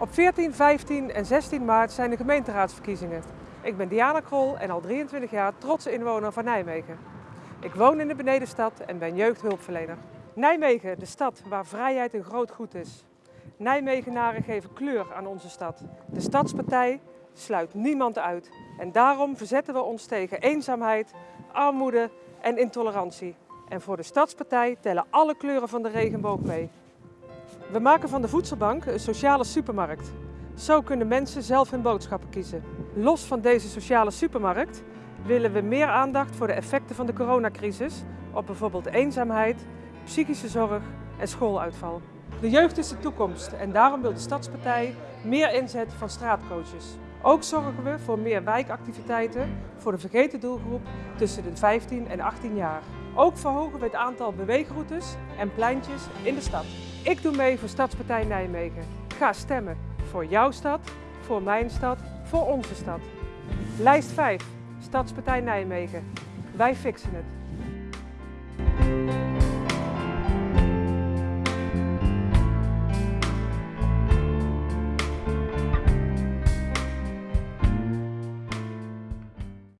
Op 14, 15 en 16 maart zijn de gemeenteraadsverkiezingen. Ik ben Diana Krol en al 23 jaar trotse inwoner van Nijmegen. Ik woon in de benedenstad en ben jeugdhulpverlener. Nijmegen, de stad waar vrijheid een groot goed is. Nijmegenaren geven kleur aan onze stad. De Stadspartij sluit niemand uit. En daarom verzetten we ons tegen eenzaamheid, armoede en intolerantie. En voor de Stadspartij tellen alle kleuren van de regenboog mee. We maken van de voedselbank een sociale supermarkt. Zo kunnen mensen zelf hun boodschappen kiezen. Los van deze sociale supermarkt willen we meer aandacht voor de effecten van de coronacrisis op bijvoorbeeld eenzaamheid, psychische zorg en schooluitval. De jeugd is de toekomst en daarom wil de Stadspartij meer inzet van straatcoaches. Ook zorgen we voor meer wijkactiviteiten voor de vergeten doelgroep tussen de 15 en 18 jaar. Ook verhogen we het aantal beweegroutes en pleintjes in de stad. Ik doe mee voor Stadspartij Nijmegen. Ga stemmen voor jouw stad, voor mijn stad, voor onze stad. Lijst 5, Stadspartij Nijmegen. Wij fixen het.